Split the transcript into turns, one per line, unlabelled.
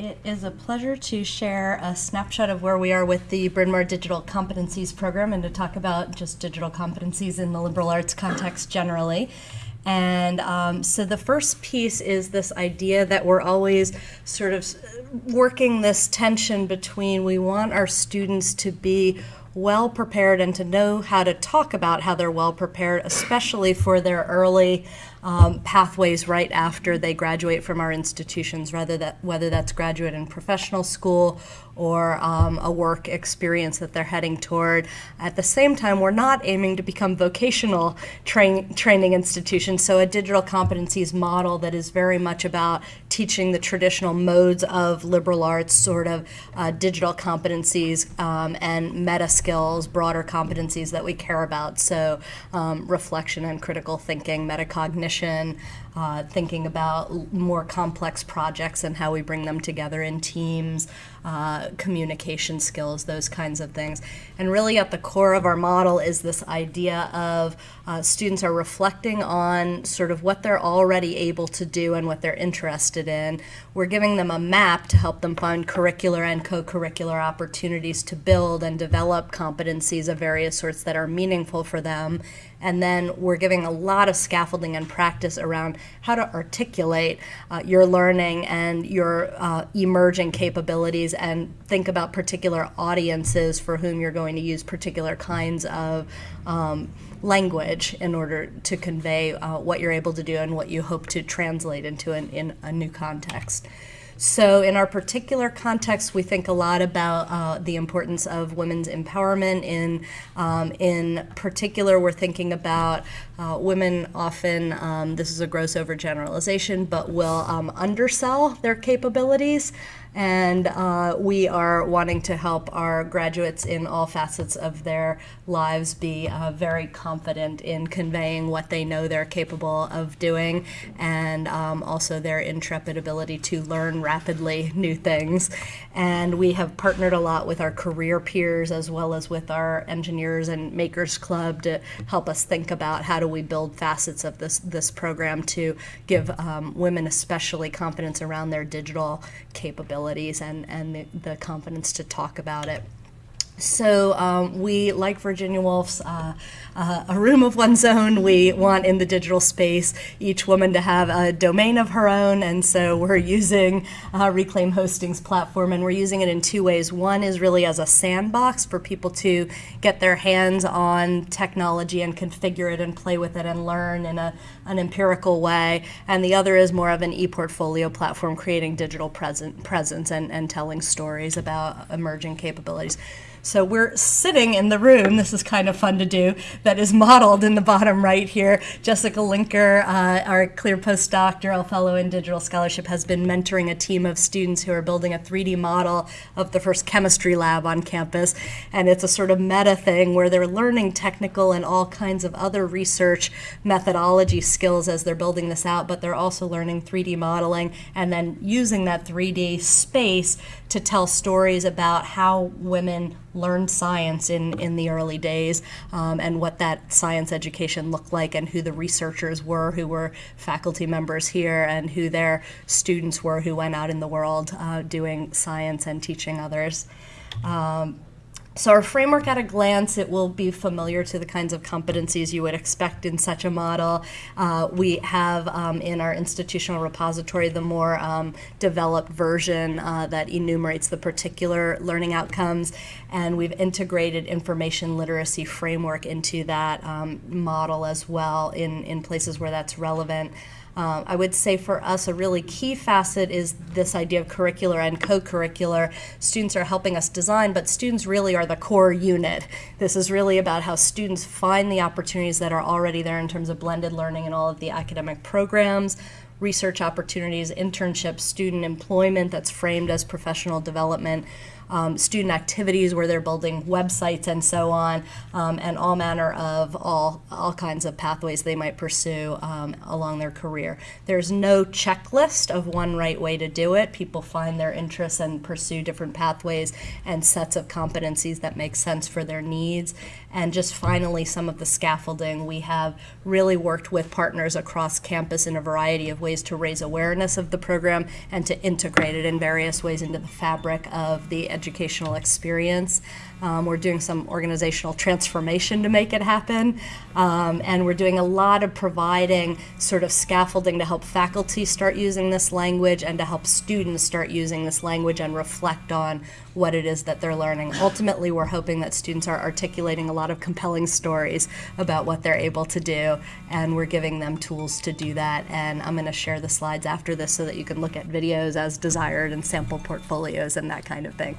It is a pleasure to share a snapshot of where we are with the Bryn Mawr Digital Competencies Program and to talk about just digital competencies in the liberal arts context generally. And um, so the first piece is this idea that we're always sort of working this tension between we want our students to be well prepared and to know how to talk about how they're well prepared, especially for their early um, pathways right after they graduate from our institutions, rather that whether that's graduate in professional school or um, a work experience that they're heading toward. At the same time, we're not aiming to become vocational train, training institutions, so a digital competencies model that is very much about teaching the traditional modes of liberal arts, sort of uh, digital competencies um, and meta skills, broader competencies that we care about. So um, reflection and critical thinking, metacognition, uh, thinking about more complex projects and how we bring them together in teams, uh, communication skills, those kinds of things. And really at the core of our model is this idea of uh, students are reflecting on sort of what they're already able to do and what they're interested in. We're giving them a map to help them find curricular and co-curricular opportunities to build and develop competencies of various sorts that are meaningful for them and then we're giving a lot of scaffolding and practice around how to articulate uh, your learning and your uh, emerging capabilities and think about particular audiences for whom you're going to use particular kinds of um, language in order to convey uh, what you're able to do and what you hope to translate into an, in a new context. So in our particular context, we think a lot about uh, the importance of women's empowerment. In, um, in particular, we're thinking about uh, women often, um, this is a gross overgeneralization, but will um, undersell their capabilities and uh, we are wanting to help our graduates in all facets of their lives be uh, very confident in conveying what they know they're capable of doing and um, also their intrepid ability to learn rapidly new things. And we have partnered a lot with our career peers as well as with our engineers and makers club to help us think about how do we build facets of this, this program to give um, women especially confidence around their digital capabilities abilities and, and the, the confidence to talk about it. So um, we, like Virginia Woolf's uh, uh, A Room of One's Own, we want in the digital space each woman to have a domain of her own, and so we're using uh, Reclaim Hosting's platform, and we're using it in two ways. One is really as a sandbox for people to get their hands on technology and configure it and play with it and learn in a, an empirical way, and the other is more of an e-portfolio platform creating digital present, presence and, and telling stories about emerging capabilities. So we're sitting in the room, this is kind of fun to do, that is modeled in the bottom right here. Jessica Linker, uh, our CLIR postdoctoral fellow in digital scholarship, has been mentoring a team of students who are building a 3D model of the first chemistry lab on campus. And it's a sort of meta thing where they're learning technical and all kinds of other research methodology skills as they're building this out, but they're also learning 3D modeling and then using that 3D space to tell stories about how women learned science in, in the early days um, and what that science education looked like and who the researchers were who were faculty members here and who their students were who went out in the world uh, doing science and teaching others. Um, so our framework at a glance, it will be familiar to the kinds of competencies you would expect in such a model. Uh, we have um, in our institutional repository the more um, developed version uh, that enumerates the particular learning outcomes, and we've integrated information literacy framework into that um, model as well in, in places where that's relevant. Um, I would say for us a really key facet is this idea of curricular and co-curricular. Students are helping us design, but students really are the core unit. This is really about how students find the opportunities that are already there in terms of blended learning and all of the academic programs, research opportunities, internships, student employment that's framed as professional development. um, student activities where they're building websites and so on, um, and all manner of all, all kinds of pathways they might pursue um, along their career. There's no checklist of one right way to do it. People find their interests and pursue different pathways and sets of competencies that make sense for their needs. And just finally, some of the scaffolding. We have really worked with partners across campus in a variety of ways to raise awareness of the program and to integrate it in various ways into the fabric of the educational experience. Um, we're doing some organizational transformation to make it happen. Um, and we're doing a lot of providing sort of scaffolding to help faculty start using this language and to help students start using this language and reflect on what it is that they're learning. Ultimately, we're hoping that students are articulating a lot of compelling stories about what they're able to do, and we're giving them tools to do that. And I'm going to share the slides after this so that you can look at videos as desired and sample portfolios and that kind of thing.